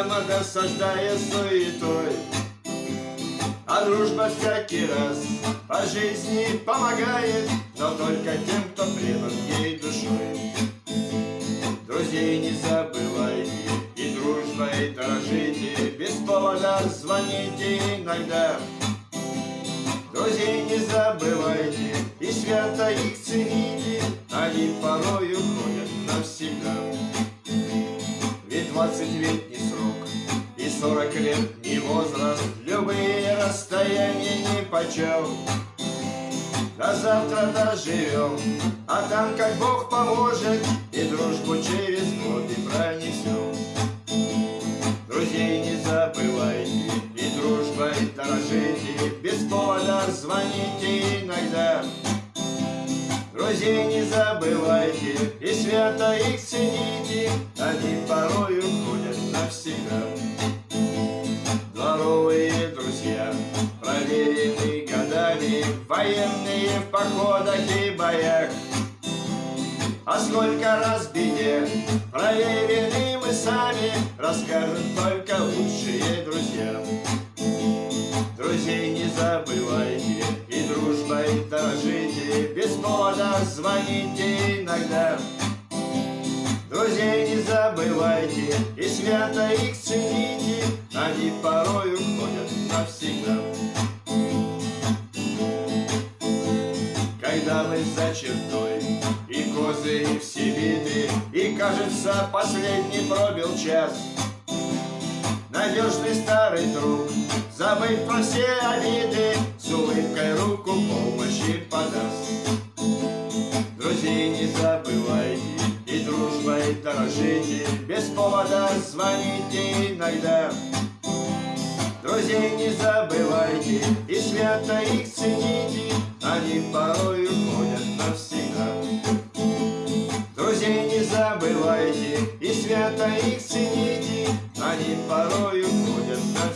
упрямо досаждая суетой. А дружба всякий раз по жизни помогает, но только тем, кто предан ей душой. Друзей не забывайте и дружбой дорожите, без повода звоните иногда. Друзей не забывайте и свято их цените, они порой уходят навсегда. Ведь двадцать лет не сорок лет не возраст, любые расстояния не почем. До завтра доживем, а там как Бог поможет, и дружбу через годы пронесем. Друзей не забывайте, и дружбой дорожите, без повода звоните иногда. Друзей не забывайте, и свято их цените, военные в походах и боях. А сколько раз беде проверены мы сами, расскажут только лучшие друзья. Друзей не забывайте и дружбой дорожите, без повода звоните иногда. Друзей не забывайте и свято их цените, они порой уходят навсегда. Мы за чертой и козы все виды, и кажется последний пробил час, Надежный старый друг, забыть про все обиды, С улыбкой руку помощи подаст. Друзей не забывайте и дружбой дорожите, Без повода звоните иногда. Друзей не забывайте и свято их цените, Они порой люди, и свято их цените, они порою ходят на